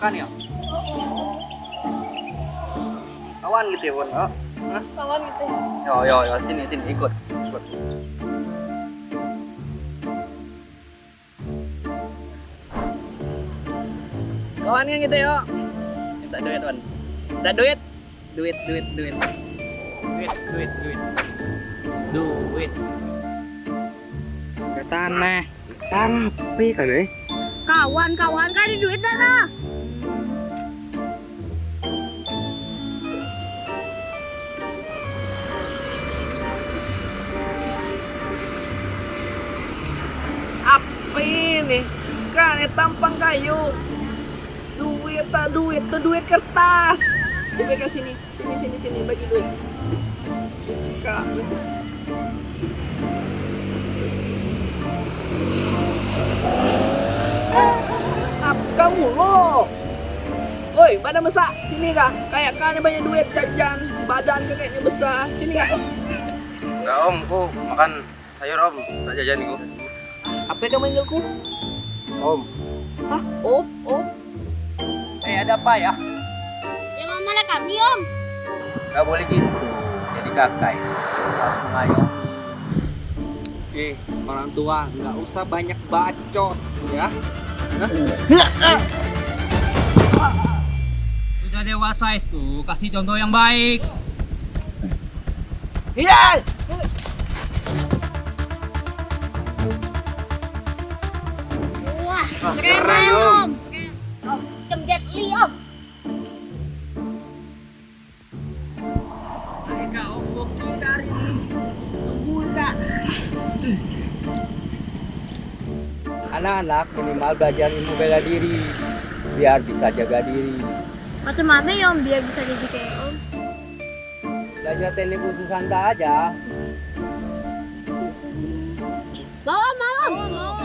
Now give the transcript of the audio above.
Silakan ya. Kawan gitu ya, Bon. Oh. Hah? Kawan gitu. Yo yo yo sini sini ikut. Ikut. Kawan kan gitu yo. Minta duit, Bon. Minta duit. Duit, duit, duit. Duit, duit, duit. Duit. Ke tanah. Tapi kan eh. Kawan, kawan kan ada duit dah ini? Kan tampang kayu. Duit tak duit tuh duit kertas. Coba ke sini, sini sini sini bagi duit. Kak. Apa kamu lo? Woi, badan besar, sini kak. Kayak kalian banyak duit jajan, badan kayaknya besar. Sini kak. Enggak om, ku makan sayur om, tak jajan ku. Apa kamu manggilku? Om, Hah? Oh, oh. Eh, ada apa ya? Jangan malah kami om. Gak boleh gitu. Jadi kakak itu harus mengayomi. Eh, orang tua nggak usah banyak bacot, ya. Sudah dewasa itu, kasih contoh yang baik. Iya. Wah, Keren keren, om. Om. Keren. Om, Li om. Bukti dari muda. Anak-anak minimal belajar ilmu bela diri biar bisa jaga diri. Macam mana ya om biar bisa jadi kayak om? Belajar teknik khusus anda aja. Mau om, mau om. Mau, mau